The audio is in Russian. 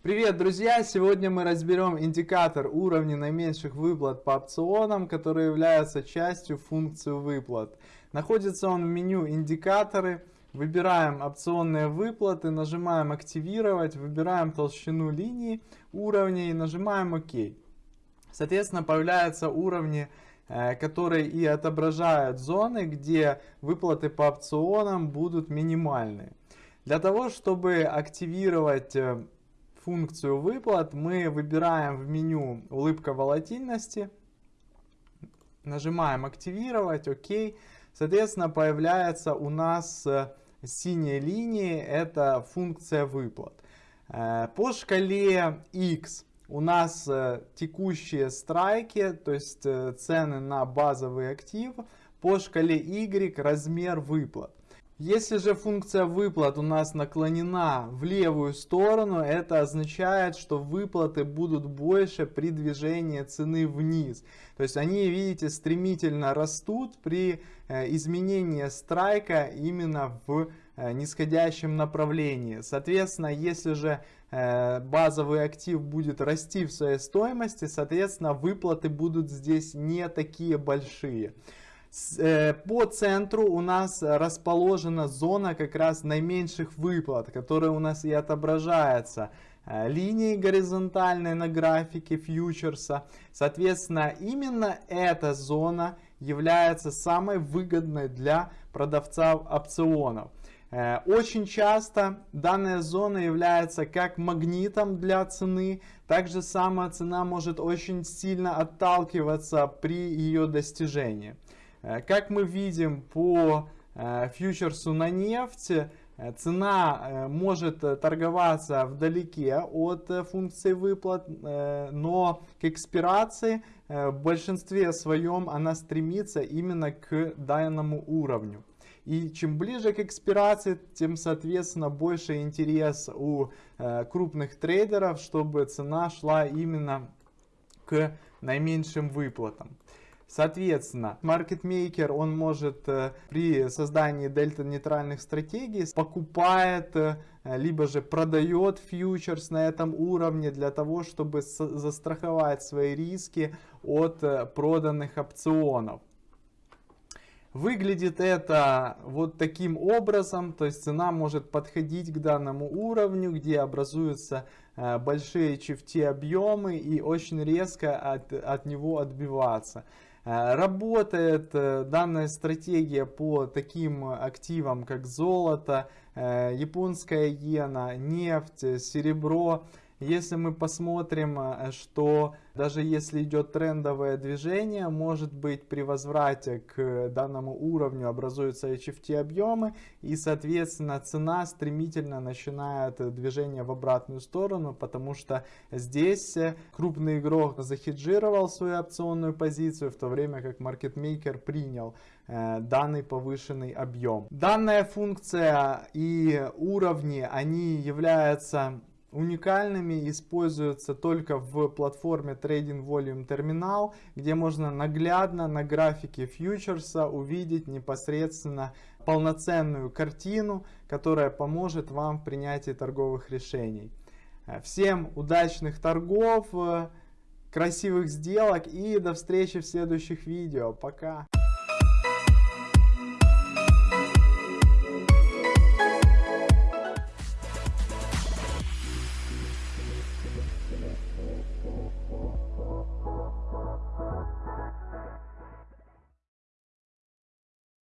Привет, друзья! Сегодня мы разберем индикатор уровня наименьших выплат по опционам, который является частью функции выплат. Находится он в меню «Индикаторы». Выбираем опционные выплаты, нажимаем «Активировать», выбираем толщину линии уровня и нажимаем «Ок». Соответственно, появляются уровни, э, которые и отображают зоны, где выплаты по опционам будут минимальные. Для того, чтобы активировать э, функцию выплат мы выбираем в меню улыбка волатильности, нажимаем активировать, ОК. Соответственно, появляется у нас э, синяя линия, это функция выплат. Э, по шкале X у нас э, текущие страйки, то есть цены на базовый актив. По шкале Y размер выплат. Если же функция выплат у нас наклонена в левую сторону, это означает, что выплаты будут больше при движении цены вниз. То есть они, видите, стремительно растут при э, изменении страйка именно в э, нисходящем направлении. Соответственно, если же э, базовый актив будет расти в своей стоимости, соответственно, выплаты будут здесь не такие большие. Э, по центру у нас расположена зона как раз наименьших выплат, которая у нас и отображается э, линией горизонтальной на графике фьючерса. Соответственно, именно эта зона является самой выгодной для продавцов опционов. Э, очень часто данная зона является как магнитом для цены. Также сама цена может очень сильно отталкиваться при ее достижении. Э, как мы видим по э, фьючерсу на нефть, э, цена может торговаться вдалеке от функции выплат, но к экспирации в большинстве своем она стремится именно к данному уровню. И чем ближе к экспирации, тем, соответственно, больше интерес у крупных трейдеров, чтобы цена шла именно к наименьшим выплатам. Соответственно, маркетмейкер, он может э, при создании дельта-нейтральных стратегий покупает, э, либо же продает фьючерс на этом уровне для того, чтобы застраховать свои риски от э, проданных опционов. Выглядит это вот таким образом, то есть цена может подходить к данному уровню, где образуются большие HFT объемы и очень резко от, от него отбиваться. Э, работает э, данная стратегия по таким активам, как золото, э, японская иена, нефть, серебро. Если мы посмотрим, э, что даже если идет трендовое движение, может быть при возврате к данному уровню образуются HFT объемы и соответственно цена стремительно начинает движение в обратную сторону, потому что здесь крупный игрок захеджировал свою опционную позицию, в то время как маркетмейкер принял э, данный повышенный объем. Данная функция и уровни, они являются уникальными используются только в платформе Trading Volume Terminal, где можно наглядно на графике фьючерса увидеть непосредственно полноценную картину, которая поможет вам в принятии торговых решений. Всем удачных торгов, красивых сделок и до встречи в следующих видео. Пока!